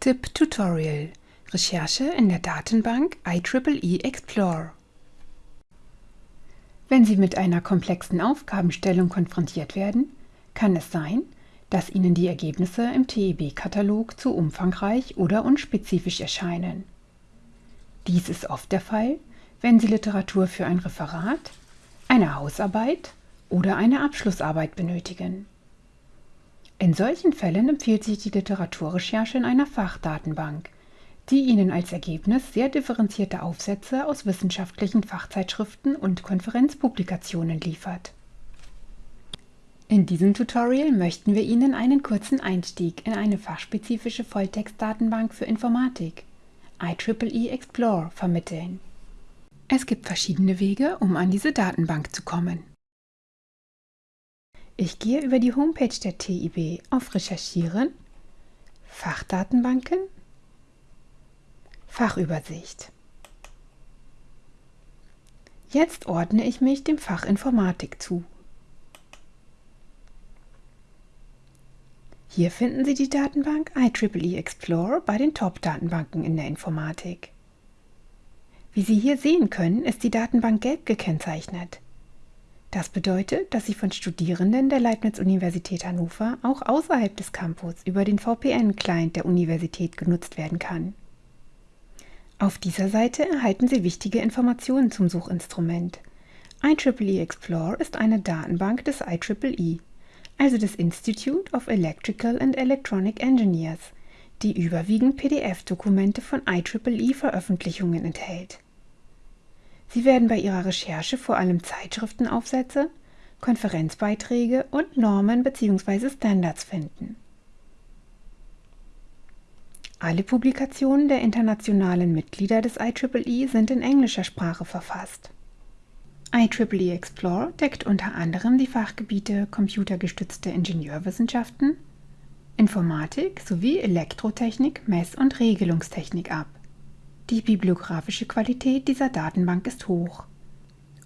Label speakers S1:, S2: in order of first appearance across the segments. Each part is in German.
S1: Tipp Tutorial Recherche in der Datenbank IEEE Explore Wenn Sie mit einer komplexen Aufgabenstellung konfrontiert werden, kann es sein, dass Ihnen die Ergebnisse im TEB-Katalog zu umfangreich oder unspezifisch erscheinen. Dies ist oft der Fall, wenn Sie Literatur für ein Referat, eine Hausarbeit oder eine Abschlussarbeit benötigen. In solchen Fällen empfiehlt sich die Literaturrecherche in einer Fachdatenbank, die Ihnen als Ergebnis sehr differenzierte Aufsätze aus wissenschaftlichen Fachzeitschriften und Konferenzpublikationen liefert. In diesem Tutorial möchten wir Ihnen einen kurzen Einstieg in eine fachspezifische Volltextdatenbank für Informatik, IEEE Explore, vermitteln. Es gibt verschiedene Wege, um an diese Datenbank zu kommen. Ich gehe über die Homepage der TIB auf Recherchieren, Fachdatenbanken, Fachübersicht. Jetzt ordne ich mich dem Fach Informatik zu. Hier finden Sie die Datenbank IEEE Explorer bei den Top-Datenbanken in der Informatik. Wie Sie hier sehen können, ist die Datenbank gelb gekennzeichnet. Das bedeutet, dass sie von Studierenden der Leibniz-Universität Hannover auch außerhalb des Campus über den VPN-Client der Universität genutzt werden kann. Auf dieser Seite erhalten Sie wichtige Informationen zum Suchinstrument. IEEE Explore ist eine Datenbank des IEEE, also des Institute of Electrical and Electronic Engineers, die überwiegend PDF-Dokumente von IEEE-Veröffentlichungen enthält. Sie werden bei Ihrer Recherche vor allem Zeitschriftenaufsätze, Konferenzbeiträge und Normen bzw. Standards finden. Alle Publikationen der internationalen Mitglieder des IEEE sind in englischer Sprache verfasst. IEEE Explore deckt unter anderem die Fachgebiete computergestützte Ingenieurwissenschaften, Informatik sowie Elektrotechnik, Mess- und Regelungstechnik ab. Die bibliografische Qualität dieser Datenbank ist hoch.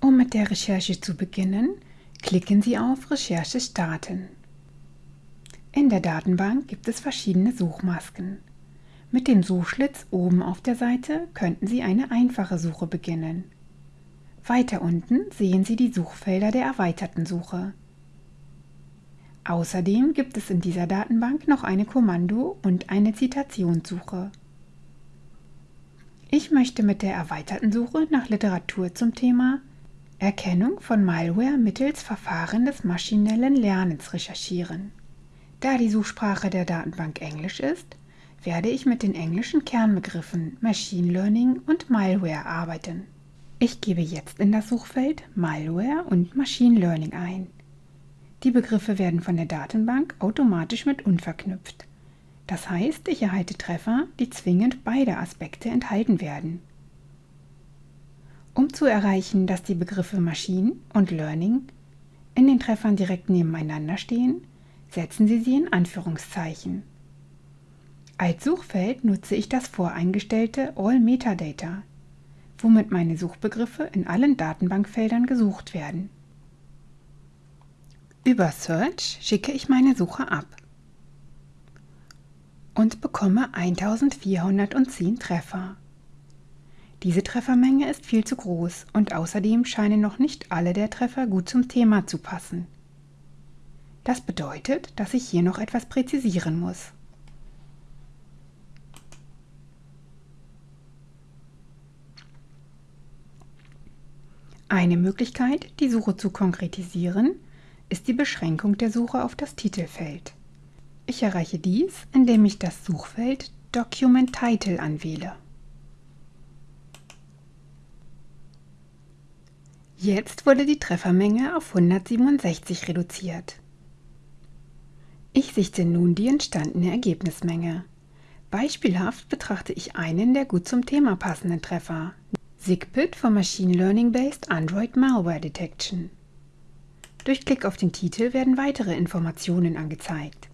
S1: Um mit der Recherche zu beginnen, klicken Sie auf Recherche starten. In der Datenbank gibt es verschiedene Suchmasken. Mit dem Suchschlitz oben auf der Seite könnten Sie eine einfache Suche beginnen. Weiter unten sehen Sie die Suchfelder der erweiterten Suche. Außerdem gibt es in dieser Datenbank noch eine Kommando- und eine Zitationssuche. Ich möchte mit der erweiterten Suche nach Literatur zum Thema Erkennung von Malware mittels Verfahren des maschinellen Lernens recherchieren. Da die Suchsprache der Datenbank Englisch ist, werde ich mit den englischen Kernbegriffen Machine Learning und Malware arbeiten. Ich gebe jetzt in das Suchfeld Malware und Machine Learning ein. Die Begriffe werden von der Datenbank automatisch mit unverknüpft. Das heißt, ich erhalte Treffer, die zwingend beide Aspekte enthalten werden. Um zu erreichen, dass die Begriffe Machine und Learning in den Treffern direkt nebeneinander stehen, setzen Sie sie in Anführungszeichen. Als Suchfeld nutze ich das voreingestellte All Metadata, womit meine Suchbegriffe in allen Datenbankfeldern gesucht werden. Über Search schicke ich meine Suche ab und bekomme 1410 Treffer. Diese Treffermenge ist viel zu groß und außerdem scheinen noch nicht alle der Treffer gut zum Thema zu passen. Das bedeutet, dass ich hier noch etwas präzisieren muss. Eine Möglichkeit, die Suche zu konkretisieren, ist die Beschränkung der Suche auf das Titelfeld. Ich erreiche dies, indem ich das Suchfeld Document Title anwähle. Jetzt wurde die Treffermenge auf 167 reduziert. Ich sichte nun die entstandene Ergebnismenge. Beispielhaft betrachte ich einen der gut zum Thema passenden Treffer, SIGPIT for Machine Learning Based Android Malware Detection. Durch Klick auf den Titel werden weitere Informationen angezeigt.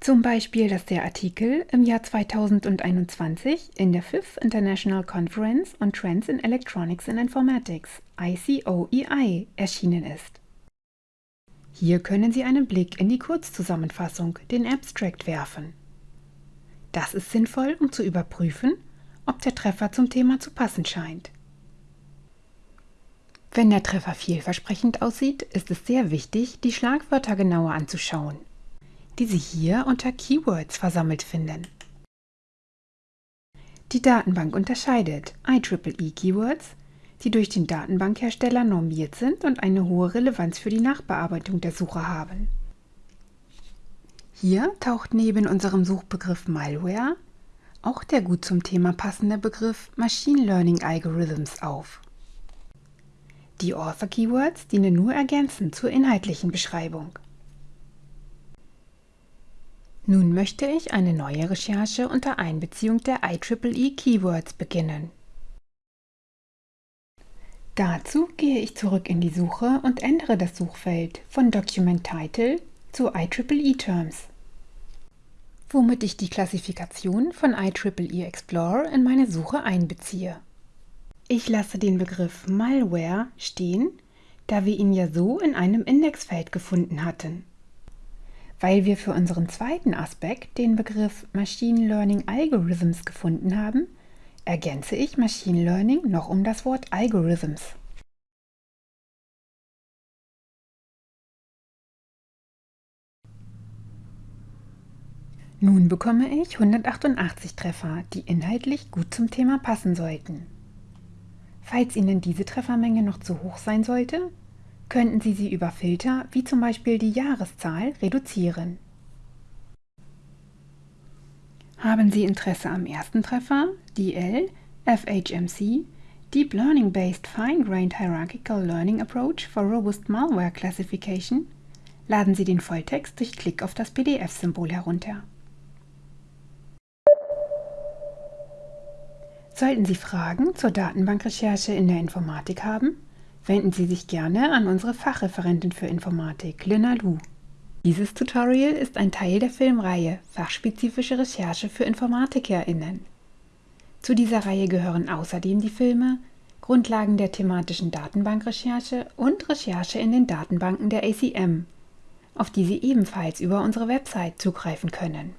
S1: Zum Beispiel, dass der Artikel im Jahr 2021 in der Fifth International Conference on Trends in Electronics and Informatics ICOEI erschienen ist. Hier können Sie einen Blick in die Kurzzusammenfassung, den Abstract, werfen. Das ist sinnvoll, um zu überprüfen, ob der Treffer zum Thema zu passen scheint. Wenn der Treffer vielversprechend aussieht, ist es sehr wichtig, die Schlagwörter genauer anzuschauen, die Sie hier unter Keywords versammelt finden. Die Datenbank unterscheidet IEEE-Keywords, die durch den Datenbankhersteller normiert sind und eine hohe Relevanz für die Nachbearbeitung der Suche haben. Hier taucht neben unserem Suchbegriff Malware auch der gut zum Thema passende Begriff Machine Learning Algorithms auf. Die Author-Keywords dienen nur ergänzend zur inhaltlichen Beschreibung. Nun möchte ich eine neue Recherche unter Einbeziehung der IEEE Keywords beginnen. Dazu gehe ich zurück in die Suche und ändere das Suchfeld von Document Title zu IEEE Terms, womit ich die Klassifikation von IEEE Explorer in meine Suche einbeziehe. Ich lasse den Begriff Malware stehen, da wir ihn ja so in einem Indexfeld gefunden hatten. Weil wir für unseren zweiten Aspekt den Begriff Machine Learning Algorithms gefunden haben, ergänze ich Machine Learning noch um das Wort Algorithms. Nun bekomme ich 188 Treffer, die inhaltlich gut zum Thema passen sollten. Falls Ihnen diese Treffermenge noch zu hoch sein sollte, könnten Sie sie über Filter wie zum Beispiel die Jahreszahl reduzieren. Haben Sie Interesse am ersten Treffer, DL, FHMC, Deep Learning Based Fine-Grained Hierarchical Learning Approach for Robust Malware Classification? Laden Sie den Volltext durch Klick auf das PDF-Symbol herunter. Sollten Sie Fragen zur Datenbankrecherche in der Informatik haben, wenden Sie sich gerne an unsere Fachreferentin für Informatik, Lina Lu. Dieses Tutorial ist ein Teil der Filmreihe Fachspezifische Recherche für InformatikerInnen. Zu dieser Reihe gehören außerdem die Filme Grundlagen der thematischen Datenbankrecherche und Recherche in den Datenbanken der ACM, auf die Sie ebenfalls über unsere Website zugreifen können.